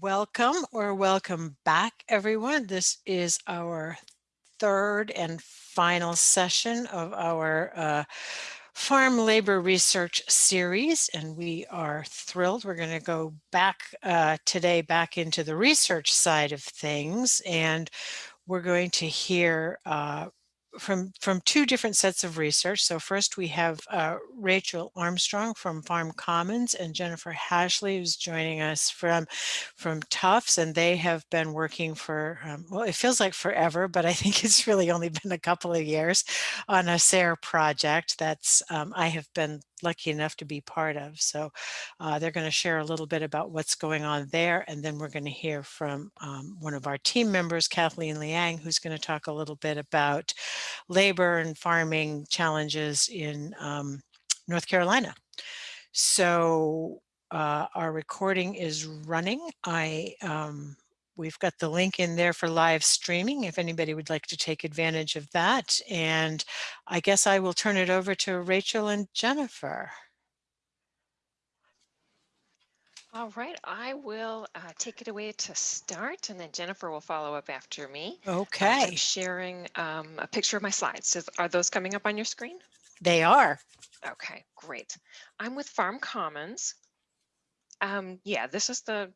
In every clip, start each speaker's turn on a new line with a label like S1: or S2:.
S1: Welcome or welcome back, everyone. This is our third and final session of our uh, farm labor research series, and we are thrilled. We're going to go back uh, today back into the research side of things, and we're going to hear uh, from from two different sets of research. So first we have uh, Rachel Armstrong from Farm Commons and Jennifer Hashley who's joining us from from Tufts and they have been working for um, well it feels like forever but I think it's really only been a couple of years on a SARE project that's um, I have been lucky enough to be part of. So uh, they're going to share a little bit about what's going on there. And then we're going to hear from um, one of our team members, Kathleen Liang, who's going to talk a little bit about labor and farming challenges in um, North Carolina. So uh, our recording is running. I um, We've got the link in there for live streaming if anybody would like to take advantage of that. And I guess I will turn it over to Rachel and Jennifer.
S2: All right, I will uh, take it away to start and then Jennifer will follow up after me.
S1: Okay.
S2: I'm sharing um, a picture of my slides. So are those coming up on your screen?
S1: They are.
S2: Okay, great. I'm with Farm Commons. Um, yeah, this is the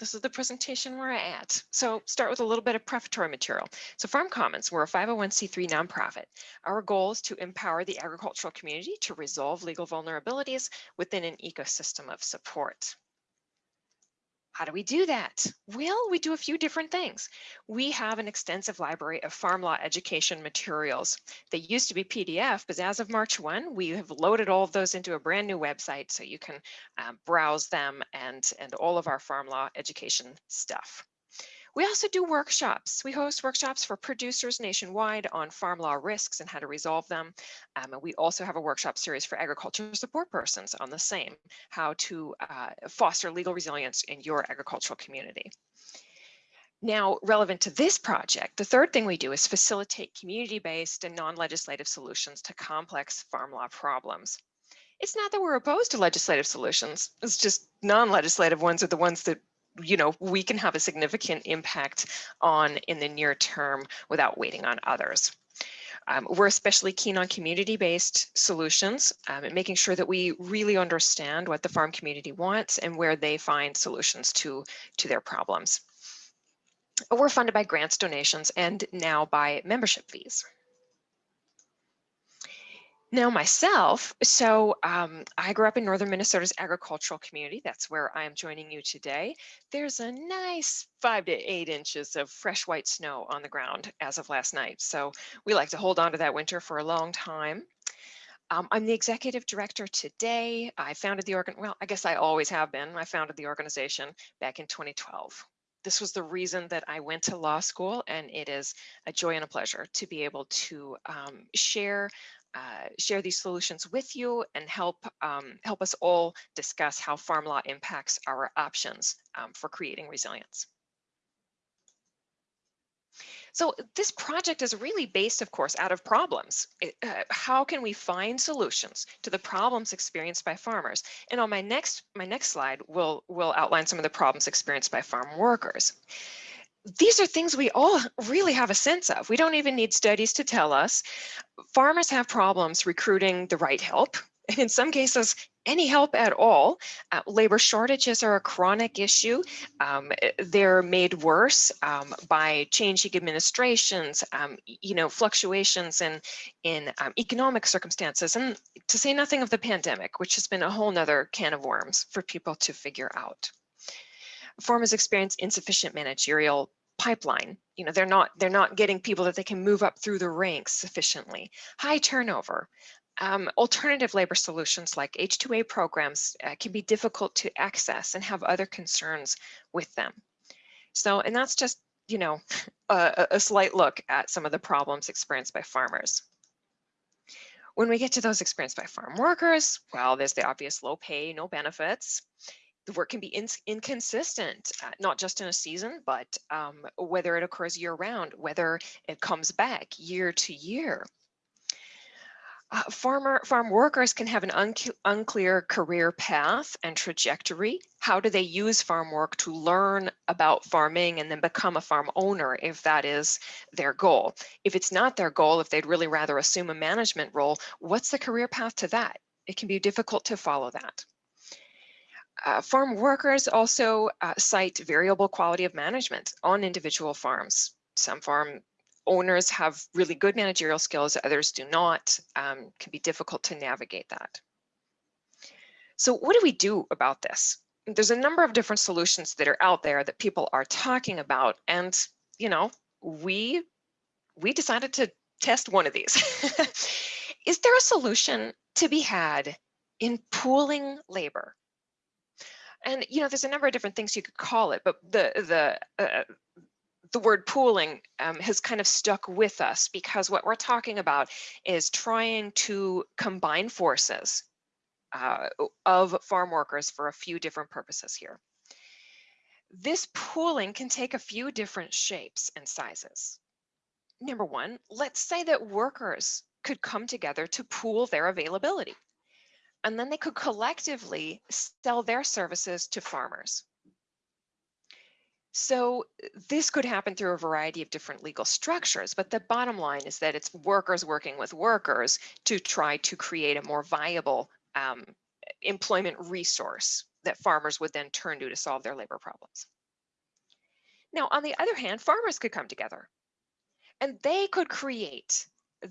S2: this is the presentation we're at. So start with a little bit of prefatory material. So Farm Commons, we're a 501c3 nonprofit. Our goal is to empower the agricultural community to resolve legal vulnerabilities within an ecosystem of support. How do we do that? Well, we do a few different things. We have an extensive library of farm law education materials. They used to be PDF, but as of March 1, we have loaded all of those into a brand new website so you can um, browse them and, and all of our farm law education stuff. We also do workshops. We host workshops for producers nationwide on farm law risks and how to resolve them. Um, and we also have a workshop series for agriculture support persons on the same, how to uh, foster legal resilience in your agricultural community. Now, relevant to this project, the third thing we do is facilitate community-based and non-legislative solutions to complex farm law problems. It's not that we're opposed to legislative solutions, it's just non-legislative ones are the ones that you know, we can have a significant impact on in the near term without waiting on others. Um, we're especially keen on community-based solutions um, and making sure that we really understand what the farm community wants and where they find solutions to, to their problems. We're funded by grants, donations, and now by membership fees. Now myself, so um, I grew up in northern Minnesota's agricultural community. That's where I am joining you today. There's a nice five to eight inches of fresh white snow on the ground as of last night. So we like to hold on to that winter for a long time. Um, I'm the executive director today. I founded the organ, well, I guess I always have been. I founded the organization back in 2012 this was the reason that I went to law school and it is a joy and a pleasure to be able to um, share uh, share these solutions with you and help um, help us all discuss how farm law impacts our options um, for creating resilience. So this project is really based, of course, out of problems. It, uh, how can we find solutions to the problems experienced by farmers? And on my next my next slide, we'll, we'll outline some of the problems experienced by farm workers these are things we all really have a sense of. We don't even need studies to tell us. Farmers have problems recruiting the right help. And in some cases, any help at all. Uh, labor shortages are a chronic issue. Um, eh, they're made worse um, by changing administrations, um, you know, fluctuations in, in um, economic circumstances, and to say nothing of the pandemic, which has been a whole nother can of worms for people to figure out farmers experience insufficient managerial pipeline. You know, they're not they're not getting people that they can move up through the ranks sufficiently. High turnover. Um, alternative labor solutions like H-2A programs uh, can be difficult to access and have other concerns with them. So, and that's just, you know, a, a slight look at some of the problems experienced by farmers. When we get to those experienced by farm workers, well, there's the obvious low pay, no benefits the work can be in, inconsistent, uh, not just in a season, but um, whether it occurs year round, whether it comes back year to year. Uh, farmer farm workers can have an unc- unclear career path and trajectory. How do they use farm work to learn about farming and then become a farm owner if that is their goal? If it's not their goal, if they'd really rather assume a management role, what's the career path to that? It can be difficult to follow that. Uh, farm workers also uh, cite variable quality of management on individual farms. Some farm owners have really good managerial skills, others do not, um, can be difficult to navigate that. So what do we do about this? There's a number of different solutions that are out there that people are talking about. And, you know, we, we decided to test one of these. Is there a solution to be had in pooling labor? And, you know, there's a number of different things you could call it, but the, the, uh, the word pooling um, has kind of stuck with us because what we're talking about is trying to combine forces uh, of farm workers for a few different purposes here. This pooling can take a few different shapes and sizes. Number one, let's say that workers could come together to pool their availability, and then they could collectively sell their services to farmers. So this could happen through a variety of different legal structures, but the bottom line is that it's workers working with workers to try to create a more viable um, employment resource that farmers would then turn to to solve their labor problems. Now, on the other hand, farmers could come together and they could create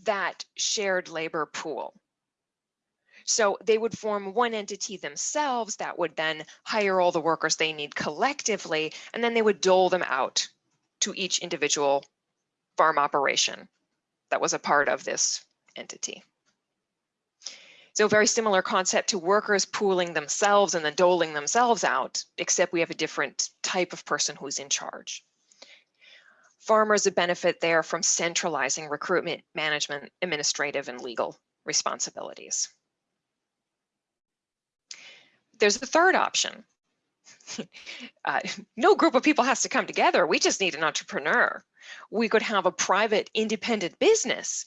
S2: that shared labor pool so they would form one entity themselves that would then hire all the workers they need collectively, and then they would dole them out to each individual farm operation that was a part of this entity. So very similar concept to workers pooling themselves and then doling themselves out, except we have a different type of person who's in charge. Farmers would benefit there from centralizing recruitment, management, administrative, and legal responsibilities. There's a third option. uh, no group of people has to come together. We just need an entrepreneur. We could have a private independent business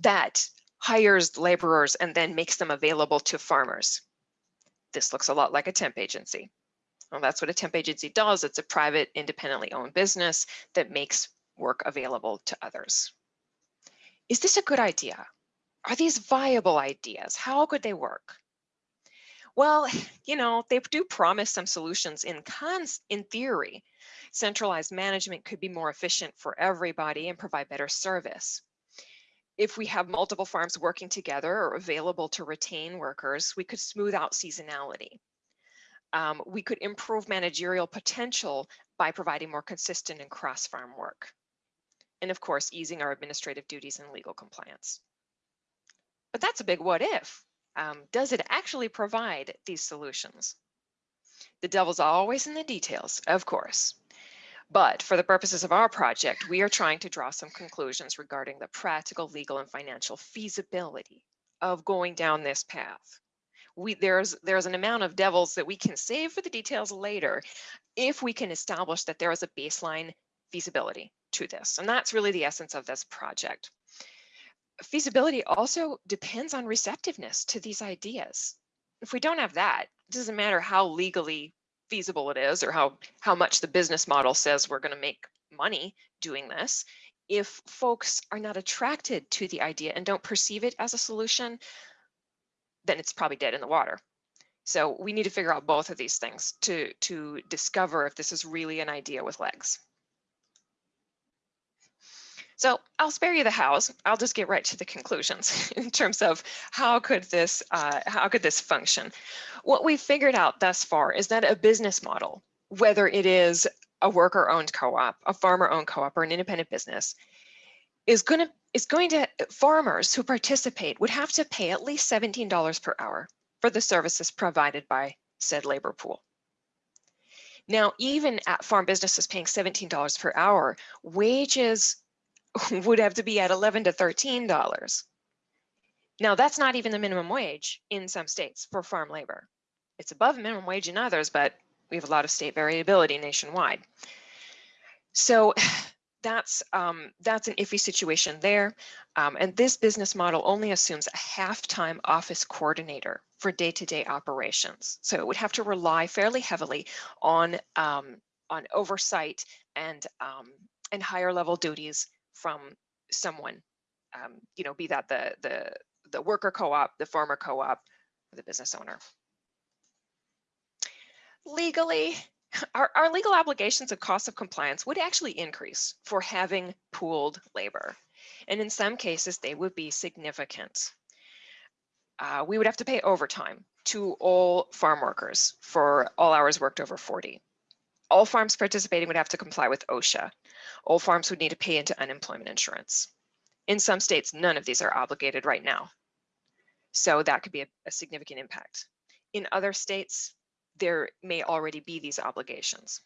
S2: that hires laborers and then makes them available to farmers. This looks a lot like a temp agency. Well, that's what a temp agency does. It's a private, independently owned business that makes work available to others. Is this a good idea? Are these viable ideas? How could they work? Well, you know, they do promise some solutions in cons in theory. Centralized management could be more efficient for everybody and provide better service. If we have multiple farms working together or available to retain workers, we could smooth out seasonality. Um, we could improve managerial potential by providing more consistent and cross-farm work. And of course, easing our administrative duties and legal compliance. But that's a big what if. Um, does it actually provide these solutions? The devil's always in the details, of course. But for the purposes of our project, we are trying to draw some conclusions regarding the practical, legal, and financial feasibility of going down this path. We, there's, there's an amount of devils that we can save for the details later if we can establish that there is a baseline feasibility to this. And that's really the essence of this project feasibility also depends on receptiveness to these ideas. If we don't have that, it doesn't matter how legally feasible it is or how, how much the business model says we're going to make money doing this. If folks are not attracted to the idea and don't perceive it as a solution, then it's probably dead in the water. So we need to figure out both of these things to, to discover if this is really an idea with legs. So I'll spare you the hows. I'll just get right to the conclusions in terms of how could this uh, how could this function. What we've figured out thus far is that a business model, whether it is a worker-owned co-op, a farmer-owned co-op, or an independent business, is going to is going to farmers who participate would have to pay at least $17 per hour for the services provided by said labor pool. Now, even at farm businesses paying $17 per hour, wages would have to be at 11 to 13 dollars. Now that's not even the minimum wage in some states for farm labor. It's above minimum wage in others, but we have a lot of state variability nationwide. So that's um, that's an iffy situation there. Um, and this business model only assumes a half-time office coordinator for day-to-day operations. So it would have to rely fairly heavily on um, on oversight and um, and higher level duties from someone, um, you know, be that the the the worker co-op, the farmer co-op, or the business owner. Legally, our, our legal obligations and costs of compliance would actually increase for having pooled labor. And in some cases, they would be significant. Uh, we would have to pay overtime to all farm workers for all hours worked over 40. All farms participating would have to comply with OSHA. All farms would need to pay into unemployment insurance. In some states, none of these are obligated right now. So that could be a, a significant impact. In other states, there may already be these obligations.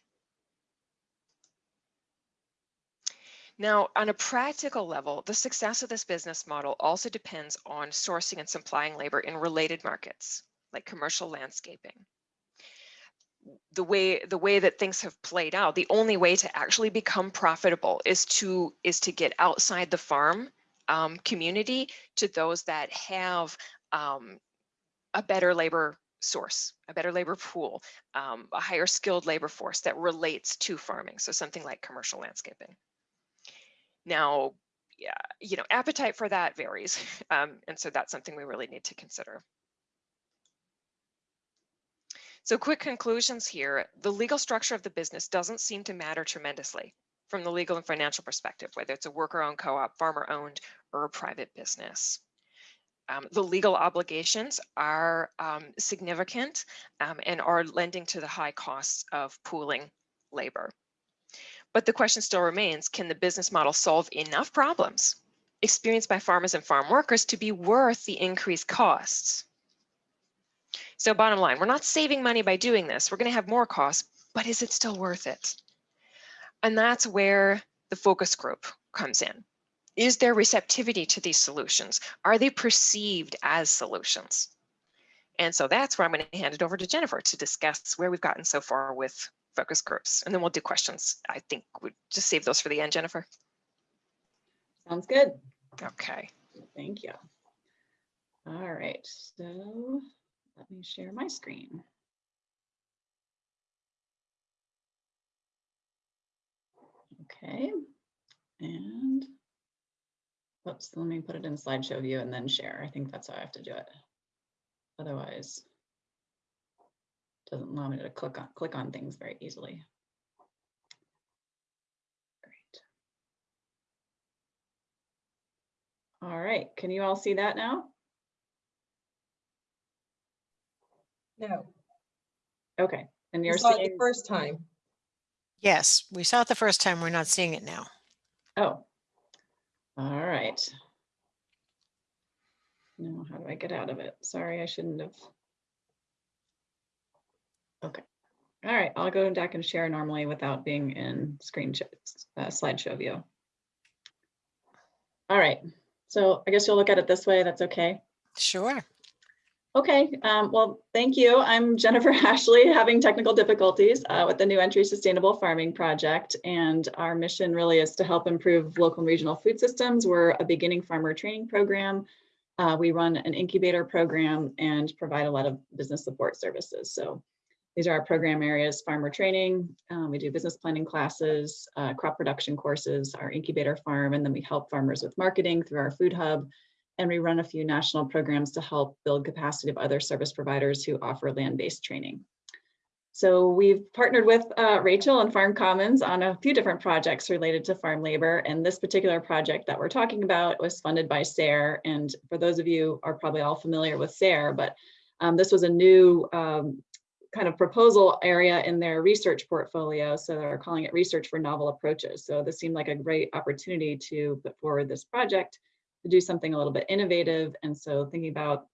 S2: Now, on a practical level, the success of this business model also depends on sourcing and supplying labor in related markets, like commercial landscaping. The way the way that things have played out, the only way to actually become profitable is to is to get outside the farm um, community to those that have um, a better labor source, a better labor pool, um, a higher skilled labor force that relates to farming. So something like commercial landscaping. Now, yeah, you know, appetite for that varies. Um, and so that's something we really need to consider. So quick conclusions here. The legal structure of the business doesn't seem to matter tremendously from the legal and financial perspective, whether it's a worker-owned co-op, farmer-owned, or a private business. Um, the legal obligations are um, significant um, and are lending to the high costs of pooling labor. But the question still remains, can the business model solve enough problems experienced by farmers and farm workers to be worth the increased costs? So bottom line, we're not saving money by doing this. We're going to have more costs, but is it still worth it? And that's where the focus group comes in. Is there receptivity to these solutions? Are they perceived as solutions? And so that's where I'm going to hand it over to Jennifer to discuss where we've gotten so far with focus groups. And then we'll do questions. I think we just save those for the end, Jennifer.
S3: Sounds good.
S2: Okay.
S3: Thank you. All right, so let me share my screen. Okay, and Oops, let me put it in slideshow view and then share. I think that's how I have to do it. Otherwise, it doesn't allow me to click on click on things very easily. Great. All right, can you all see that now?
S4: No,
S3: Okay, and
S4: we
S3: you're
S4: saw it the
S3: seeing,
S4: first time.
S1: Yes, we saw it the first time. We're not seeing it now.
S3: oh, all right. Now, how do I get out of it? Sorry, I shouldn't have. Okay, all right, I'll go back and share normally without being in screen sh- uh, slideshow view. All right, so I guess you'll look at it this way, that's okay?
S1: Sure.
S3: Okay, um, well, thank you. I'm Jennifer Hashley, having technical difficulties uh, with the New Entry Sustainable Farming Project. And our mission really is to help improve local and regional food systems. We're a beginning farmer training program. Uh, we run an incubator program and provide a lot of business support services. So these are our program areas, farmer training. Um, we do business planning classes, uh, crop production courses, our incubator farm, and then we help farmers with marketing through our food hub and we run a few national programs to help build capacity of other service providers who offer land-based training. So we've partnered with uh, Rachel and Farm Commons on a few different projects related to farm labor. And this particular project that we're talking about was funded by SARE. And for those of you are probably all familiar with SARE, but um, this was a new um, kind of proposal area in their research portfolio. So they're calling it research for novel approaches. So this seemed like a great opportunity to put forward this project to do something a little bit innovative. And so thinking about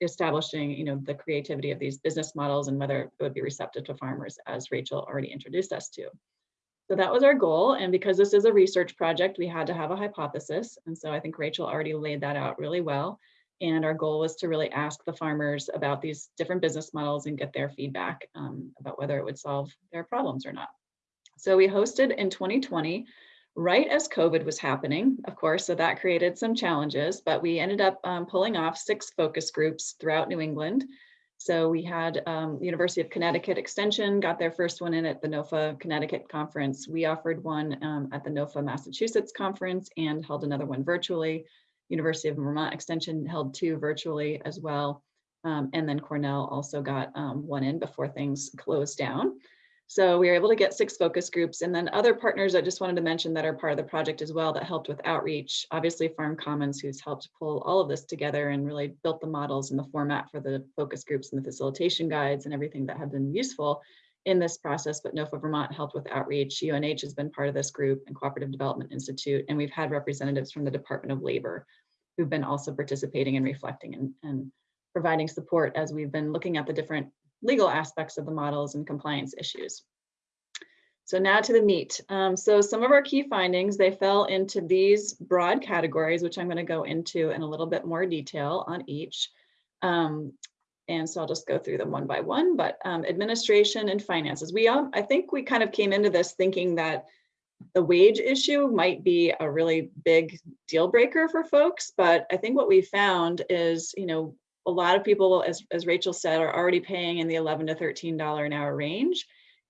S3: establishing, you know, the creativity of these business models and whether it would be receptive to farmers, as Rachel already introduced us to. So that was our goal. And because this is a research project, we had to have a hypothesis. And so I think Rachel already laid that out really well. And our goal was to really ask the farmers about these different business models and get their feedback um, about whether it would solve their problems or not. So we hosted in 2020 right as COVID was happening, of course, so that created some challenges, but we ended up um, pulling off six focus groups throughout New England. So we had um, University of Connecticut Extension got their first one in at the NOFA Connecticut conference. We offered one um, at the NOFA Massachusetts conference and held another one virtually. University of Vermont Extension held two virtually as well. Um, and then Cornell also got um, one in before things closed down. So we were able to get six focus groups and then other partners I just wanted to mention that are part of the project as well that helped with outreach. Obviously Farm Commons who's helped pull all of this together and really built the models and the format for the focus groups and the facilitation guides and everything that have been useful in this process, but NOFA Vermont helped with outreach. UNH has been part of this group and Cooperative Development Institute, and we've had representatives from the Department of Labor who've been also participating and reflecting and, and providing support as we've been looking at the different legal aspects of the models and compliance issues. So now to the meat. Um, so some of our key findings, they fell into these broad categories, which I'm going to go into in a little bit more detail on each. Um, and so I'll just go through them one by one, but um, administration and finances. We, all, I think we kind of came into this thinking that the wage issue might be a really big deal breaker for folks, but I think what we found is, you know, a lot of people, as, as Rachel said, are already paying in the 11 to $13 an hour range.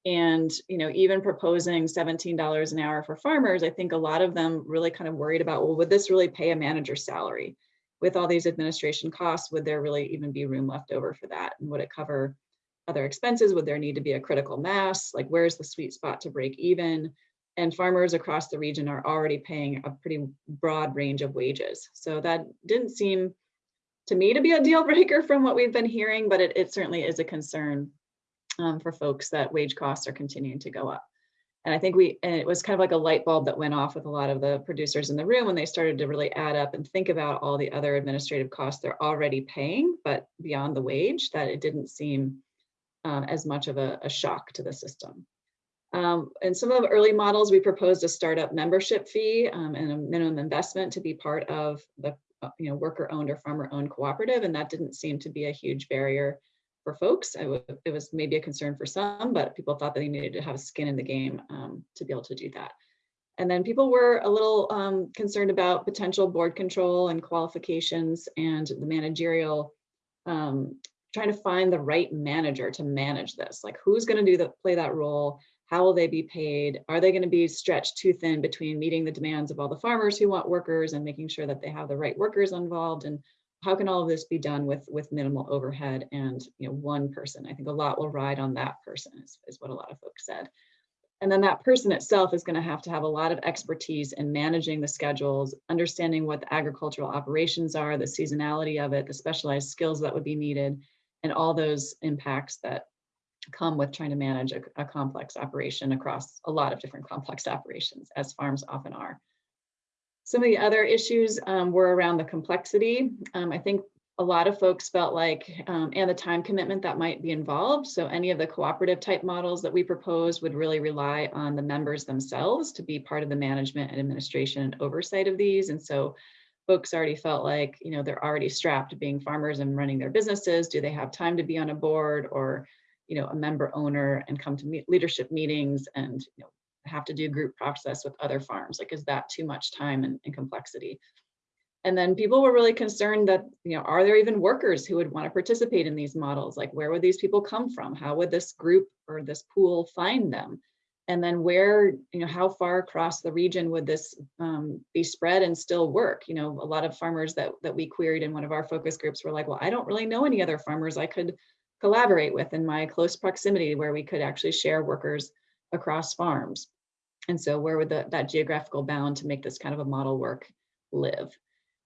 S3: And, you know, even proposing $17 an hour for farmers, I think a lot of them really kind of worried about, well, would this really pay a manager's salary? With all these administration costs, would there really even be room left over for that? And would it cover other expenses? Would there need to be a critical mass? Like where's the sweet spot to break even? And farmers across the region are already paying a pretty broad range of wages. So that didn't seem to me to be a deal breaker from what we've been hearing, but it, it certainly is a concern um, for folks that wage costs are continuing to go up. And I think we, and it was kind of like a light bulb that went off with a lot of the producers in the room when they started to really add up and think about all the other administrative costs they're already paying, but beyond the wage, that it didn't seem um, as much of a, a, shock to the system. Um, in some of the early models, we proposed a startup membership fee um, and a minimum investment to be part of the you know, worker owned or farmer owned cooperative. And that didn't seem to be a huge barrier for folks. it was maybe a concern for some, but people thought that they needed to have skin in the game um, to be able to do that. And then people were a little um, concerned about potential board control and qualifications and the managerial, um, trying to find the right manager to manage this. Like who's going to do the play that role? How will they be paid? Are they going to be stretched too thin between meeting the demands of all the farmers who want workers and making sure that they have the right workers involved? And how can all of this be done with, with minimal overhead and you know one person? I think a lot will ride on that person is, is what a lot of folks said. And then that person itself is going to have to have a lot of expertise in managing the schedules, understanding what the agricultural operations are, the seasonality of it, the specialized skills that would be needed, and all those impacts that come with trying to manage a, a, complex operation across a lot of different complex operations, as farms often are. Some of the other issues um, were around the complexity. Um, I think a lot of folks felt like, um, and the time commitment that might be involved. So any of the cooperative type models that we proposed would really rely on the members themselves to be part of the management and administration and oversight of these. And so folks already felt like, you know, they're already strapped being farmers and running their businesses. Do they have time to be on a board or you know, a member owner and come to meet leadership meetings and you know, have to do group process with other farms? Like, is that too much time and, and complexity? And then people were really concerned that, you know, are there even workers who would want to participate in these models? Like, where would these people come from? How would this group or this pool find them? And then where, you know, how far across the region would this um, be spread and still work? You know, a lot of farmers that, that we queried in one of our focus groups were like, well, I don't really know any other farmers I could collaborate with in my close proximity where we could actually share workers across farms. And so where would the, that geographical bound to make this kind of a model work live?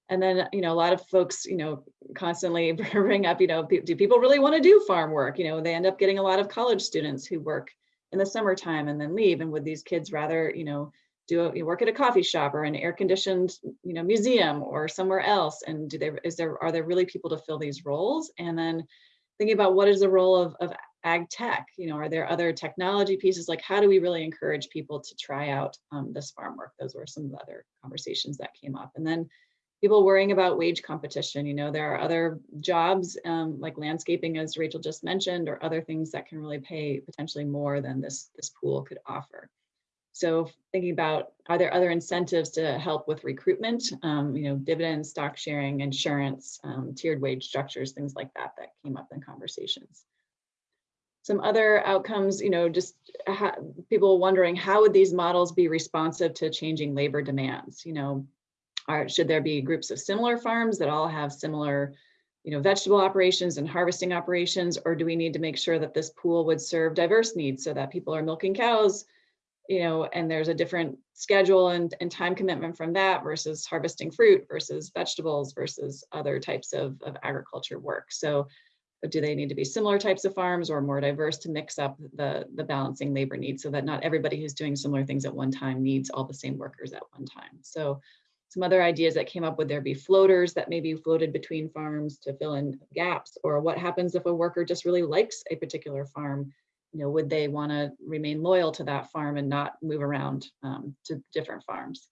S3: And then, you know, a lot of folks, you know, constantly bring up, you know, do people really want to do farm work? You know, they end up getting a lot of college students who work in the summertime and then leave. And would these kids rather, you know, do a, you work at a coffee shop or an air conditioned, you know, museum or somewhere else? And do they, is there, are there really people to fill these roles? And then thinking about what is the role of, of ag tech? You know are there other technology pieces? Like how do we really encourage people to try out um, this farm work? Those were some of the other conversations that came up. And then people worrying about wage competition you know there are other jobs um, like landscaping as rachel just mentioned or other things that can really pay potentially more than this this pool could offer so thinking about are there other incentives to help with recruitment? Um, you know, dividends, stock sharing, insurance, um, tiered wage structures, things like that that came up in conversations. Some other outcomes, you know, just people wondering how would these models be responsive to changing labor demands? You know, are, should there be groups of similar farms that all have similar, you know, vegetable operations and harvesting operations, or do we need to make sure that this pool would serve diverse needs so that people are milking cows, you know, and there's a different schedule and, and time commitment from that versus harvesting fruit versus vegetables versus other types of, of agriculture work. So do they need to be similar types of farms or more diverse to mix up the, the balancing labor needs so that not everybody who's doing similar things at one time needs all the same workers at one time. So some other ideas that came up would there be floaters that maybe floated between farms to fill in gaps or what happens if a worker just really likes a particular farm you know would they want to remain loyal to that farm and not move around um, to different farms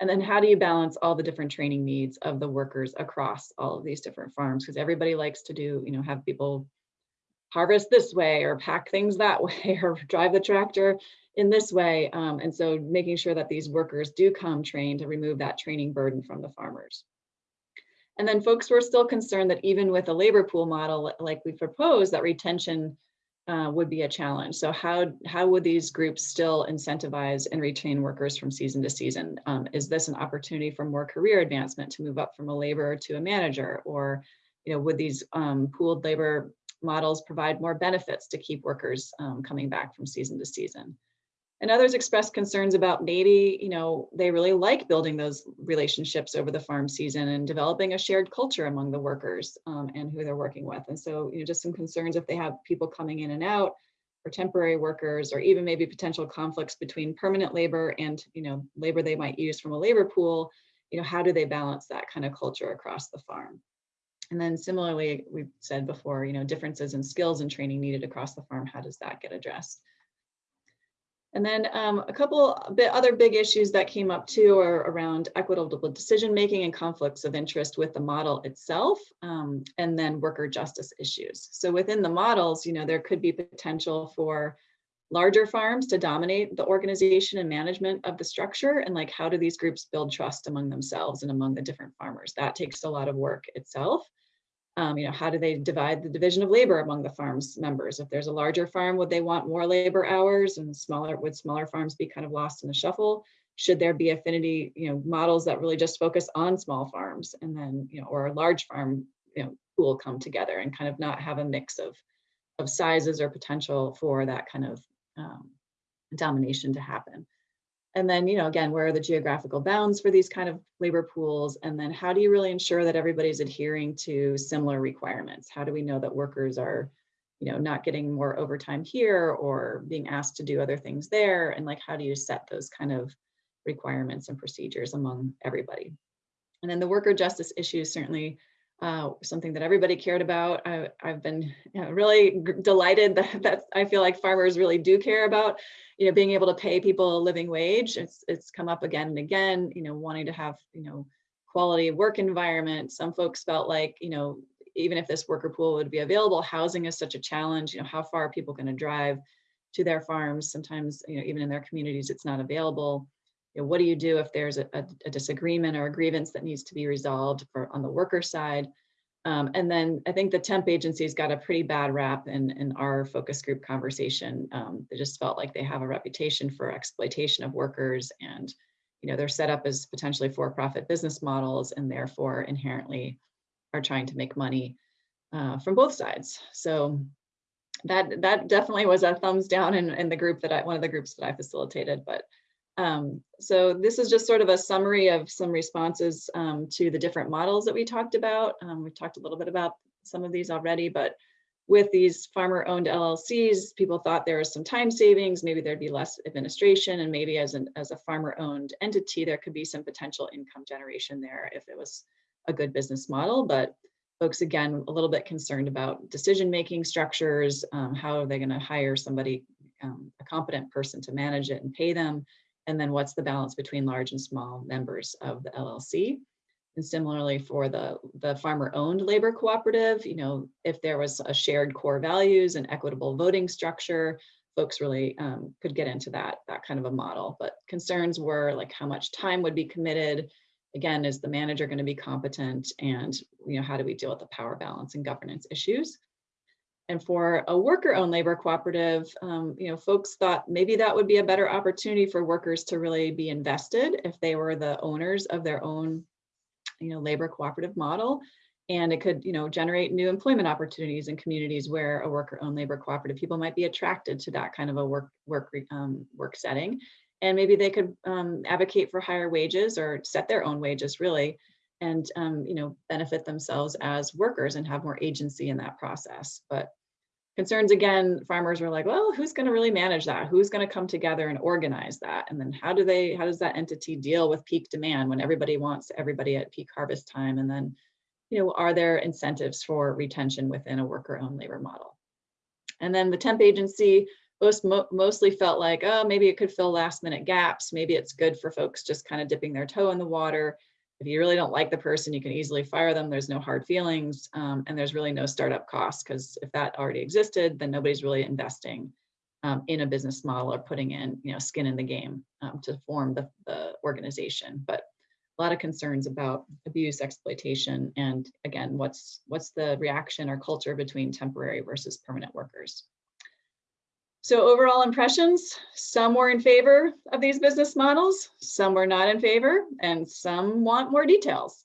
S3: and then how do you balance all the different training needs of the workers across all of these different farms because everybody likes to do you know have people harvest this way or pack things that way or drive the tractor in this way. Um, and so making sure that these workers do come trained to remove that training burden from the farmers. And then folks were still concerned that even with a labor pool model like we proposed, that retention uh, would be a challenge. So how, how would these groups still incentivize and retain workers from season to season? Um, is this an opportunity for more career advancement to move up from a laborer to a manager? Or you know, would these um, pooled labor models provide more benefits to keep workers um, coming back from season to season? And others expressed concerns about maybe, you know, they really like building those relationships over the farm season and developing a shared culture among the workers um, and who they're working with. And so, you know, just some concerns if they have people coming in and out or temporary workers, or even maybe potential conflicts between permanent labor and, you know, labor they might use from a labor pool, you know, how do they balance that kind of culture across the farm? And then similarly, we've said before, you know, differences in skills and training needed across the farm, how does that get addressed? And then um, a couple other big issues that came up too are around equitable decision making and conflicts of interest with the model itself, um, and then worker justice issues. So within the models, you know, there could be potential for larger farms to dominate the organization and management of the structure, and like how do these groups build trust among themselves and among the different farmers? That takes a lot of work itself. Um, you know, how do they divide the division of labor among the farm's members? If there's a larger farm, would they want more labor hours and smaller, would smaller farms be kind of lost in the shuffle? Should there be affinity, you know, models that really just focus on small farms and then, you know, or a large farm, you know, pool come together and kind of not have a mix of, of sizes or potential for that kind of um, domination to happen. And then, you know, again, where are the geographical bounds for these kind of labor pools? And then how do you really ensure that everybody's adhering to similar requirements? How do we know that workers are, you know, not getting more overtime here or being asked to do other things there? And like, how do you set those kind of requirements and procedures among everybody? And then the worker justice issues certainly uh, something that everybody cared about. I, have been really delighted that, that I feel like farmers really do care about you know, being able to pay people a living wage. It's, it's come up again and again, you know, wanting to have, you know, quality work environment. Some folks felt like, you know, even if this worker pool would be available, housing is such a challenge. You know, how far are people going to drive to their farms? Sometimes, you know, even in their communities, it's not available. You know, what do you do if there's a, a, disagreement or a grievance that needs to be resolved for on the worker side? Um, and then I think the temp agencies got a pretty bad rap in, in our focus group conversation. Um, they just felt like they have a reputation for exploitation of workers and you know, they're set up as potentially for-profit business models and therefore inherently are trying to make money uh, from both sides. So that that definitely was a thumbs down in, in the group that I, one of the groups that I facilitated, but um, so this is just sort of a summary of some responses um, to the different models that we talked about. Um, we've talked a little bit about some of these already, but with these farmer owned LLCs, people thought there was some time savings, maybe there'd be less administration and maybe as, an, as a farmer owned entity, there could be some potential income generation there if it was a good business model. But folks, again, a little bit concerned about decision-making structures, um, how are they gonna hire somebody, um, a competent person to manage it and pay them, and then what's the balance between large and small members of the LLC. And similarly for the, the farmer owned labor cooperative, you know, if there was a shared core values and equitable voting structure, folks really um, could get into that, that kind of a model. But concerns were like how much time would be committed. Again, is the manager going to be competent? And you know, how do we deal with the power balance and governance issues? And for a worker-owned labor cooperative, um, you know, folks thought maybe that would be a better opportunity for workers to really be invested if they were the owners of their own, you know, labor cooperative model. And it could, you know, generate new employment opportunities in communities where a worker-owned labor cooperative people might be attracted to that kind of a work work um, work setting. And maybe they could um, advocate for higher wages or set their own wages really, and um, you know benefit themselves as workers and have more agency in that process. But concerns again, farmers were like, well, who's going to really manage that? Who's going to come together and organize that? And then how do they? How does that entity deal with peak demand when everybody wants everybody at peak harvest time? And then you know, are there incentives for retention within a worker-owned labor model? And then the temp agency most mo mostly felt like, oh, maybe it could fill last minute gaps. Maybe it's good for folks just kind of dipping their toe in the water. If you really don't like the person, you can easily fire them. There's no hard feelings um, and there's really no startup costs because if that already existed, then nobody's really investing um, in a business model or putting in, you know, skin in the game um, to form the, the organization. But a lot of concerns about abuse, exploitation, and again, what's what's the reaction or culture between temporary versus permanent workers. So overall impressions, some were in favor of these business models, some were not in favor, and some want more details.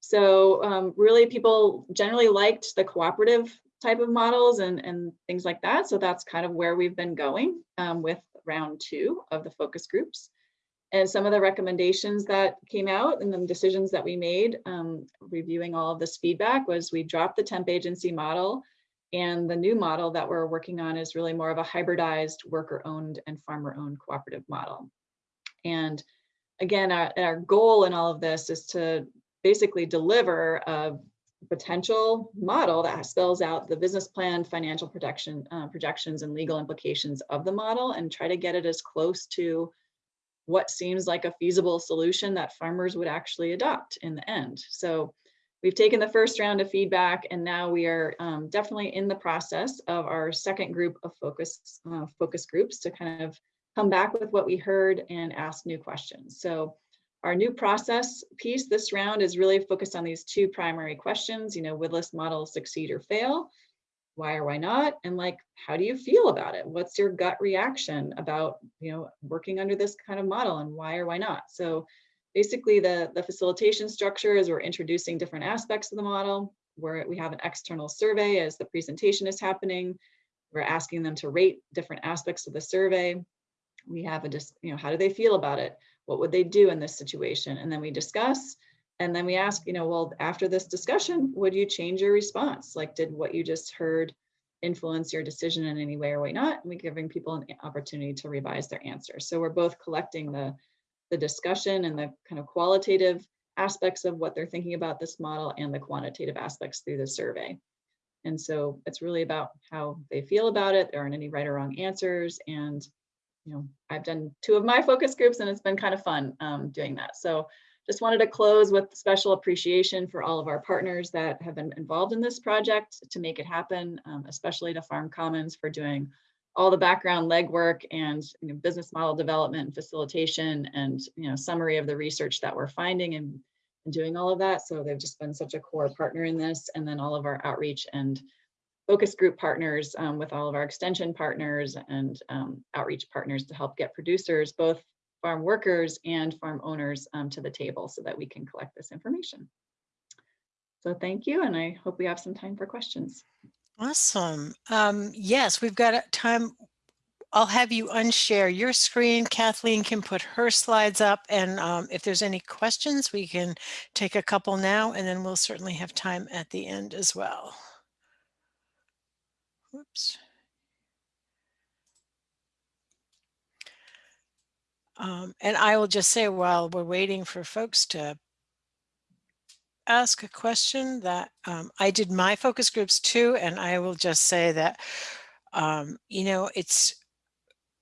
S3: So um, really people generally liked the cooperative type of models and, and things like that. So that's kind of where we've been going um, with round two of the focus groups. And some of the recommendations that came out and the decisions that we made, um, reviewing all of this feedback was we dropped the temp agency model and the new model that we're working on is really more of a hybridized worker owned and farmer owned cooperative model. And again, our, our goal in all of this is to basically deliver a potential model that spells out the business plan, financial protection, uh, projections, and legal implications of the model and try to get it as close to what seems like a feasible solution that farmers would actually adopt in the end. So we've taken the first round of feedback and now we are um, definitely in the process of our second group of focus, uh, focus groups to kind of come back with what we heard and ask new questions. So our new process piece this round is really focused on these two primary questions, you know, would this model succeed or fail? why or why not and like how do you feel about it what's your gut reaction about you know working under this kind of model and why or why not so basically the the facilitation structure is we're introducing different aspects of the model where we have an external survey as the presentation is happening we're asking them to rate different aspects of the survey we have a just you know how do they feel about it what would they do in this situation and then we discuss and then we ask, you know, well, after this discussion, would you change your response? Like, did what you just heard influence your decision in any way or way not? And we're giving people an opportunity to revise their answers. So we're both collecting the, the discussion and the kind of qualitative aspects of what they're thinking about this model and the quantitative aspects through the survey. And so it's really about how they feel about it. There aren't any right or wrong answers. And, you know, I've done two of my focus groups and it's been kind of fun um, doing that. So just wanted to close with special appreciation for all of our partners that have been involved in this project to make it happen, um, especially to Farm Commons for doing all the background legwork and you know, business model development and facilitation and you know summary of the research that we're finding and, and doing all of that. So they've just been such a core partner in this and then all of our outreach and focus group partners um, with all of our extension partners and um, outreach partners to help get producers both farm workers and farm owners um, to the table so that we can collect this information. So thank you, and I hope we have some time for questions.
S1: Awesome. Um, yes, we've got time. I'll have you unshare your screen. Kathleen can put her slides up, and um, if there's any questions, we can take a couple now, and then we'll certainly have time at the end as well. Whoops. Um, and I will just say while we're waiting for folks to ask a question that um, I did my focus groups too, and I will just say that, um, you know, it's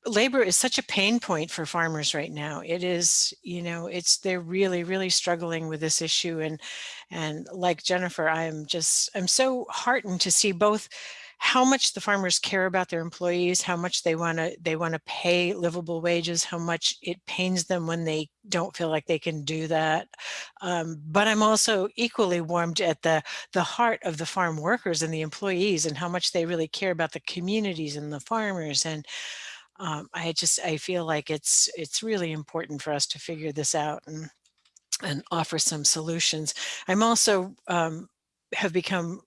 S1: labor is such a pain point for farmers right now. It is, you know, it's they're really, really struggling with this issue. And and like Jennifer, I'm just I'm so heartened to see both how much the farmers care about their employees, how much they want to they want to pay livable wages, how much it pains them when they don't feel like they can do that. Um, but I'm also equally warmed at the the heart of the farm workers and the employees and how much they really care about the communities and the farmers and um, I just I feel like it's it's really important for us to figure this out and and offer some solutions. I'm also um, have become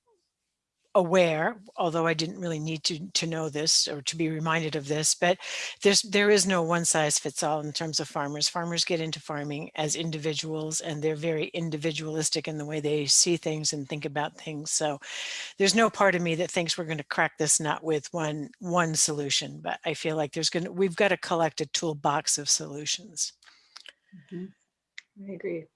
S1: aware, although I didn't really need to to know this or to be reminded of this, but there's there is no one size fits all in terms of farmers. Farmers get into farming as individuals and they're very individualistic in the way they see things and think about things. So there's no part of me that thinks we're going to crack this nut with one one solution, but I feel like there's going to we've got to collect a toolbox of solutions.
S3: Mhm. I agree.